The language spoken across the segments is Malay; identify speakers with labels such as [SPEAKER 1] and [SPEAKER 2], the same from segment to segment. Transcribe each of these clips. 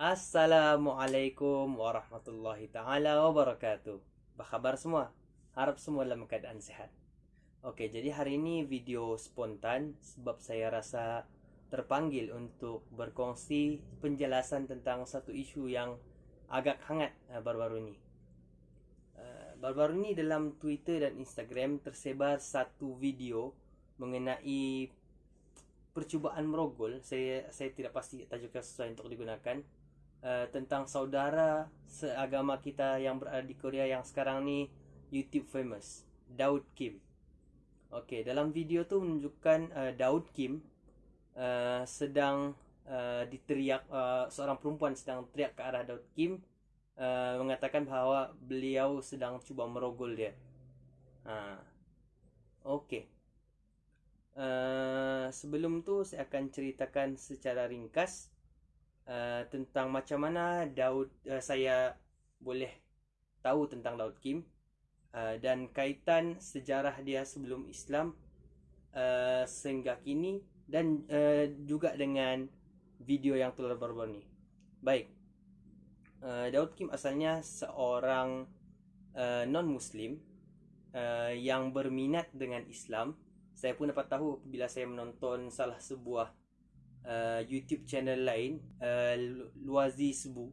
[SPEAKER 1] Assalamualaikum warahmatullahi taala wabarakatuh. Apa khabar semua? Harap semua dalam keadaan sehat. Okey, jadi hari ini video spontan sebab saya rasa terpanggil untuk berkongsi penjelasan tentang satu isu yang agak hangat uh, baru-baru ini. Uh, baru-baru ini dalam Twitter dan Instagram tersebar satu video mengenai percubaan merogol. Saya saya tidak pasti tajuk yang sesuai untuk digunakan uh, tentang saudara seagama kita yang berada di Korea yang sekarang ni YouTube famous, Daud Kim. Okey, dalam video tu menunjukkan uh, Daud Kim uh, sedang uh, diteriak uh, seorang perempuan sedang teriak ke arah Daud Kim uh, mengatakan bahawa beliau sedang cuba merogol dia. Ha. Okey. Uh, sebelum tu saya akan ceritakan secara ringkas Uh, tentang macam mana Daud uh, saya boleh tahu tentang Daud Kim uh, dan kaitan sejarah dia sebelum Islam uh, sehingga kini dan uh, juga dengan video yang telah baru-baru ni. Baik. Uh, Daud Kim asalnya seorang uh, non-muslim uh, yang berminat dengan Islam. Saya pun dapat tahu bila saya menonton salah sebuah uh, YouTube channel lain uh, Luazi Sebu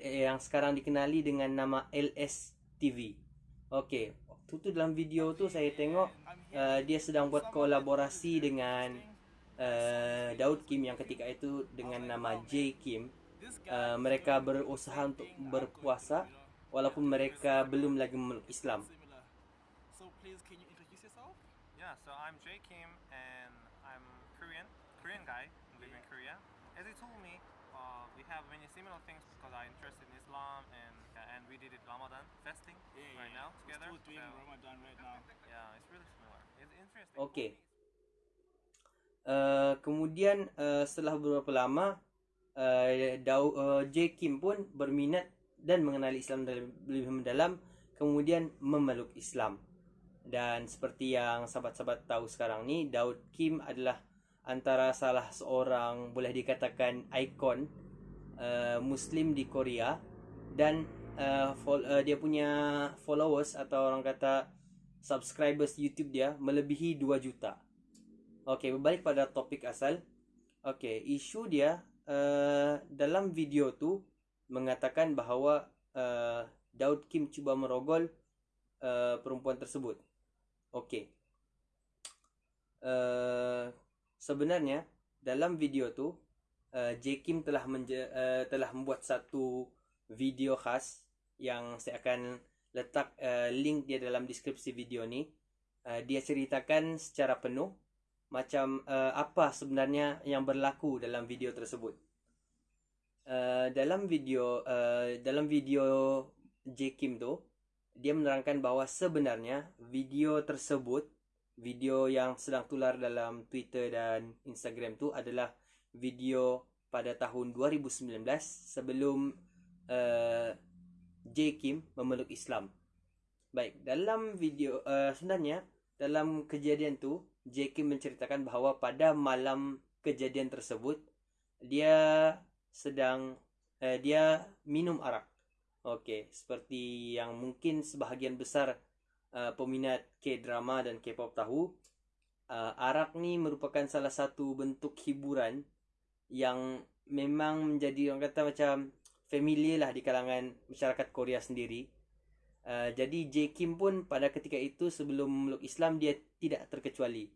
[SPEAKER 1] yang sekarang dikenali dengan nama LS TV. Okey, waktu tu dalam video tu saya tengok uh, dia sedang buat kolaborasi dengan uh, Daud Kim yang ketika itu dengan nama J Kim. Uh, mereka berusaha untuk berpuasa walaupun mereka belum lagi memeluk Islam.
[SPEAKER 2] So please can you introduce yourself?
[SPEAKER 3] Yeah, so I'm J Kim and I'm Korean, Korean guy live in Korea. As he told me, uh, we have many similar things because I'm interested in Islam and uh, and we did it Ramadan fasting right now together.
[SPEAKER 2] We're doing
[SPEAKER 3] So,
[SPEAKER 2] Ramadan right now.
[SPEAKER 3] yeah, it's really similar. It's interesting.
[SPEAKER 1] Okey. Uh, kemudian uh, setelah beberapa lama uh, Dau, uh, J Kim pun berminat dan mengenali Islam lebih mendalam kemudian memeluk Islam. Dan seperti yang sahabat-sahabat tahu sekarang ni Daud Kim adalah antara salah seorang boleh dikatakan ikon uh, muslim di Korea dan uh, fol- uh, dia punya followers atau orang kata subscribers YouTube dia melebihi 2 juta. Okey, berbalik pada topik asal. Okey, isu dia uh, dalam video tu mengatakan bahawa uh, Daud Kim cuba merogol uh, perempuan tersebut. Okey. Uh, sebenarnya dalam video tu uh, J Kim telah menje, uh, telah membuat satu video khas yang saya akan letak uh, link dia dalam deskripsi video ni. Uh, dia ceritakan secara penuh macam uh, apa sebenarnya yang berlaku dalam video tersebut. Uh, dalam video uh, dalam video J Kim tu dia menerangkan bahawa sebenarnya video tersebut video yang sedang tular dalam Twitter dan Instagram tu adalah video pada tahun 2019 sebelum uh, J Kim memeluk Islam. Baik, dalam video uh, sebenarnya dalam kejadian tu J Kim menceritakan bahawa pada malam kejadian tersebut dia sedang uh, dia minum arak. Okey, seperti yang mungkin sebahagian besar uh, peminat K-drama dan K-pop tahu, uh, arak ni merupakan salah satu bentuk hiburan yang memang menjadi orang kata macam familiar lah di kalangan masyarakat Korea sendiri. Uh, jadi J Kim pun pada ketika itu sebelum memeluk Islam dia tidak terkecuali.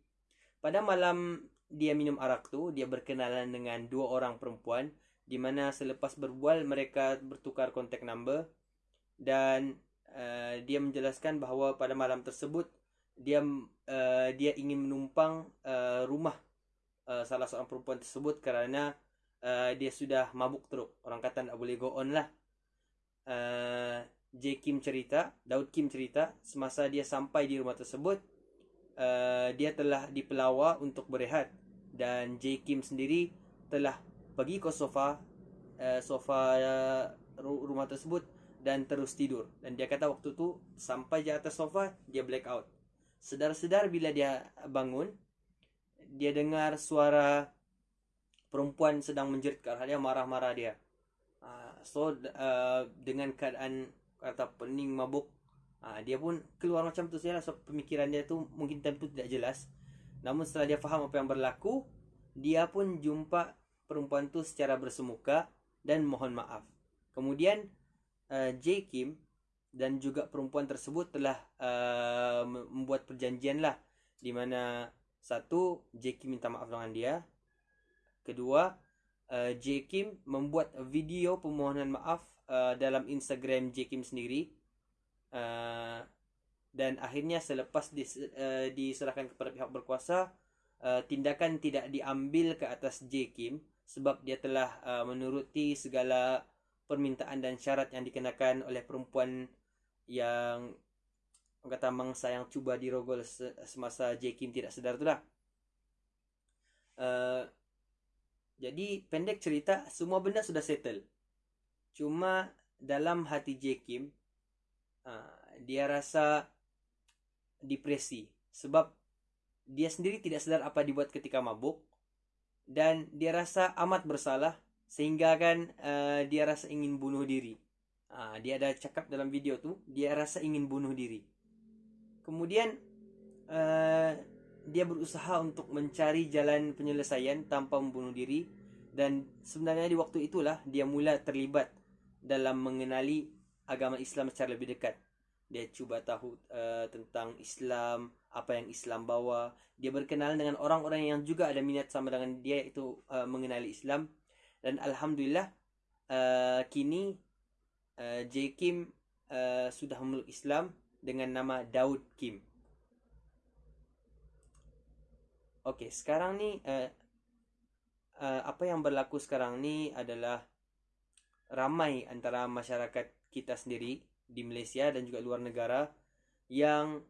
[SPEAKER 1] Pada malam dia minum arak tu, dia berkenalan dengan dua orang perempuan di mana selepas berbual mereka bertukar kontak number dan uh, dia menjelaskan bahawa pada malam tersebut dia uh, dia ingin menumpang uh, rumah uh, salah seorang perempuan tersebut kerana uh, dia sudah mabuk teruk. Orang kata tak boleh go on lah. Uh, J Kim cerita, Daud Kim cerita semasa dia sampai di rumah tersebut uh, dia telah dipelawa untuk berehat dan J Kim sendiri telah pergi ke sofa uh, sofa uh, rumah tersebut dan terus tidur. Dan dia kata waktu tu sampai di atas sofa dia black out sedar-sedar bila dia bangun dia dengar suara perempuan sedang menjerit ke arah dia marah-marah dia. So uh, dengan keadaan kata pening mabuk uh, dia pun keluar macam tu saja so pemikiran dia tu mungkin time tu tidak jelas. Namun setelah dia faham apa yang berlaku dia pun jumpa perempuan tu secara bersemuka dan mohon maaf. Kemudian uh, J Kim dan juga perempuan tersebut telah uh, membuat perjanjian lah. Di mana satu J Kim minta maaf dengan dia. Kedua uh, J Kim membuat video permohonan maaf uh, dalam Instagram J Kim sendiri. Uh, dan akhirnya selepas dis, uh, diserahkan kepada pihak berkuasa uh, tindakan tidak diambil ke atas J Kim sebab dia telah uh, menuruti segala permintaan dan syarat yang dikenakan oleh perempuan yang kata mangsa yang cuba dirogol semasa J Kim tidak sedar tu lah. Uh, jadi pendek cerita semua benda sudah settle. Cuma dalam hati J Kim uh, dia rasa depresi sebab dia sendiri tidak sedar apa dibuat ketika mabuk dan dia rasa amat bersalah sehingga kan uh, dia rasa ingin bunuh diri. Uh, dia ada cakap dalam video tu dia rasa ingin bunuh diri. Kemudian uh, dia berusaha untuk mencari jalan penyelesaian tanpa membunuh diri dan sebenarnya di waktu itulah dia mula terlibat dalam mengenali agama Islam secara lebih dekat. Dia cuba tahu uh, tentang Islam, apa yang Islam bawa. Dia berkenalan dengan orang-orang yang juga ada minat sama dengan dia itu uh, mengenali Islam dan alhamdulillah uh, kini uh, J Kim uh, sudah memeluk Islam dengan nama Daud Kim. Okey, sekarang ni uh, uh, apa yang berlaku sekarang ni adalah ramai antara masyarakat kita sendiri di Malaysia dan juga luar negara yang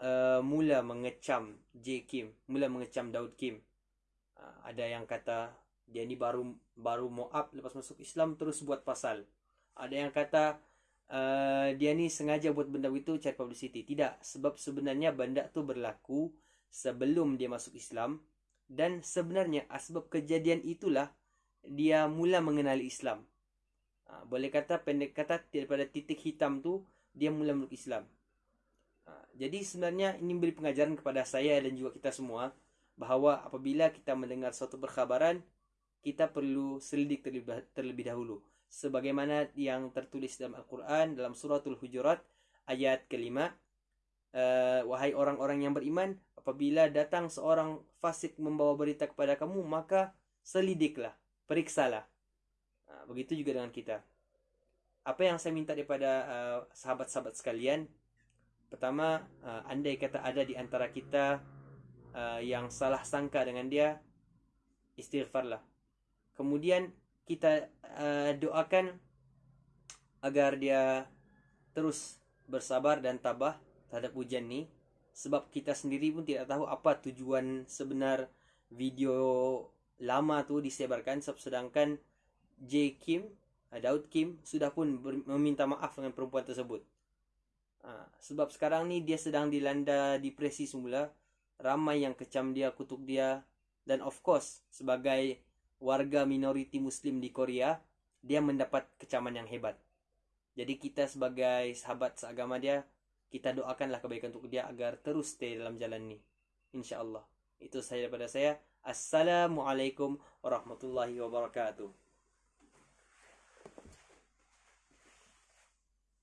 [SPEAKER 1] uh, mula mengecam J Kim, mula mengecam Daud Kim. Uh, ada yang kata dia ni baru baru muab lepas masuk Islam terus buat pasal. Ada yang kata uh, dia ni sengaja buat benda itu cari publicity. Tidak, sebab sebenarnya benda tu berlaku sebelum dia masuk Islam dan sebenarnya sebab kejadian itulah dia mula mengenali Islam. Ha, boleh kata pendek kata daripada titik hitam tu dia mula meluk Islam. Ha, jadi sebenarnya ini beri pengajaran kepada saya dan juga kita semua bahawa apabila kita mendengar suatu perkhabaran kita perlu selidik terlebih, terlebih dahulu. Sebagaimana yang tertulis dalam Al-Quran dalam suratul Hujurat ayat kelima uh, wahai orang-orang yang beriman apabila datang seorang fasik membawa berita kepada kamu maka selidiklah periksalah. Uh, begitu juga dengan kita. Apa yang saya minta daripada uh, sahabat-sahabat sekalian pertama uh, andai kata ada di antara kita uh, yang salah sangka dengan dia istighfarlah kemudian kita uh, doakan agar dia terus bersabar dan tabah terhadap ujian ni sebab kita sendiri pun tidak tahu apa tujuan sebenar video lama tu disebarkan sedangkan J Kim uh, Daud Kim sudah pun meminta maaf dengan perempuan tersebut. Ha, sebab sekarang ni dia sedang dilanda depresi semula. Ramai yang kecam dia, kutuk dia. Dan of course, sebagai warga minoriti Muslim di Korea, dia mendapat kecaman yang hebat. Jadi kita sebagai sahabat seagama dia, kita doakanlah kebaikan untuk dia agar terus stay dalam jalan ni. InsyaAllah. Itu saya daripada saya. Assalamualaikum warahmatullahi wabarakatuh.